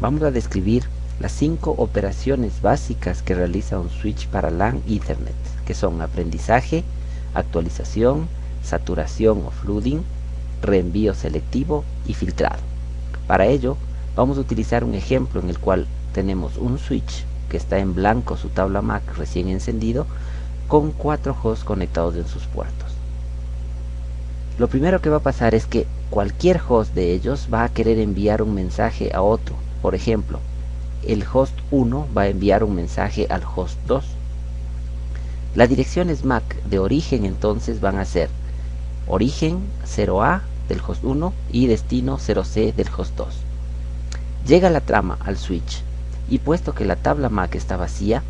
vamos a describir las cinco operaciones básicas que realiza un switch para LAN Ethernet, que son aprendizaje, actualización, saturación o flooding, reenvío selectivo y filtrado. Para ello, vamos a utilizar un ejemplo en el cual tenemos un switch que está en blanco su tabla MAC recién encendido con cuatro hosts conectados en sus puertos. Lo primero que va a pasar es que cualquier host de ellos va a querer enviar un mensaje a otro. Por ejemplo, el host 1 va a enviar un mensaje al host 2. Las direcciones MAC de origen entonces van a ser origen 0A del host 1 y destino 0C del host 2. Llega la trama al switch y puesto que la tabla MAC está vacía,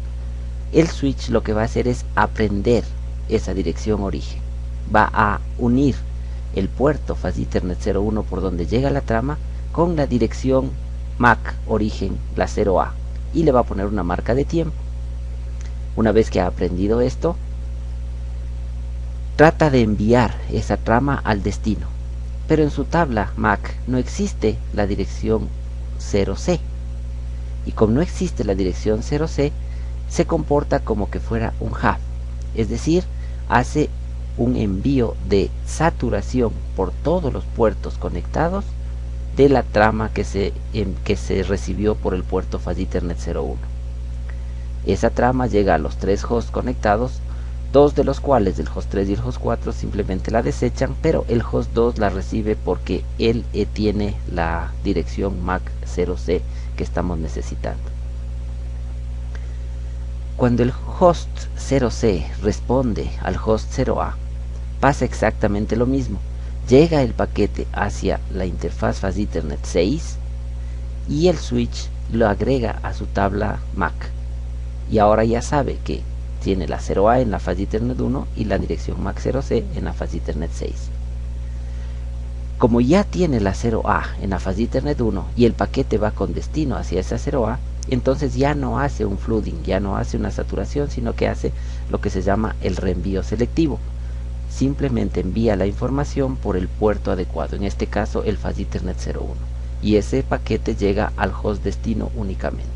el switch lo que va a hacer es aprender esa dirección origen. Va a unir el puerto Fast Ethernet 01 por donde llega la trama con la dirección MAC origen, la 0A, y le va a poner una marca de tiempo. Una vez que ha aprendido esto, trata de enviar esa trama al destino, pero en su tabla MAC no existe la dirección 0C. Y como no existe la dirección 0C, se comporta como que fuera un hub, es decir, hace un envío de saturación por todos los puertos conectados de la trama que se, em, que se recibió por el puerto Fast Ethernet 01. Esa trama llega a los tres hosts conectados, dos de los cuales, del host 3 y el host 4, simplemente la desechan, pero el host 2 la recibe porque él eh, tiene la dirección MAC 0C que estamos necesitando. Cuando el host 0C responde al host 0A, pasa exactamente lo mismo llega el paquete hacia la interfaz Fast Ethernet 6 y el switch lo agrega a su tabla MAC. Y ahora ya sabe que tiene la 0A en la Fast Ethernet 1 y la dirección MAC 0C en la Fast Ethernet 6 como ya tiene la 0A en la Fast Ethernet 1 y el paquete va con destino hacia esa 0A entonces ya no hace un flooding, ya no hace una saturación, sino que hace lo que se llama el reenvío selectivo simplemente envía la información por el puerto adecuado, en este caso el Fast Ethernet 01, y ese paquete llega al host destino únicamente.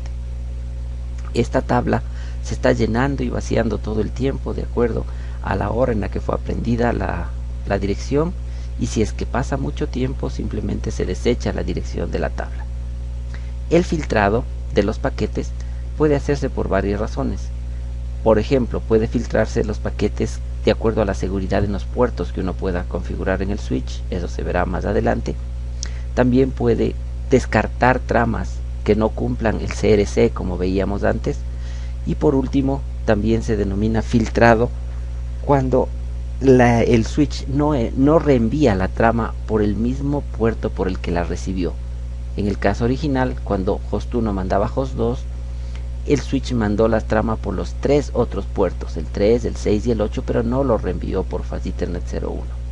Esta tabla se está llenando y vaciando todo el tiempo de acuerdo a la hora en la que fue aprendida la, la dirección y si es que pasa mucho tiempo simplemente se desecha la dirección de la tabla. El filtrado de los paquetes puede hacerse por varias razones. Por ejemplo, puede filtrarse los paquetes de acuerdo a la seguridad en los puertos que uno pueda configurar en el switch, eso se verá más adelante. También puede descartar tramas que no cumplan el CRC como veíamos antes. Y por último, también se denomina filtrado cuando el switch no, no reenvía la trama por el mismo puerto por el que la recibió. En el caso original, cuando host 1 mandaba host 2, el switch mandó la trama por los tres otros puertos, el 3, el 6 y el 8, pero no lo reenvió por Fast Ethernet 01.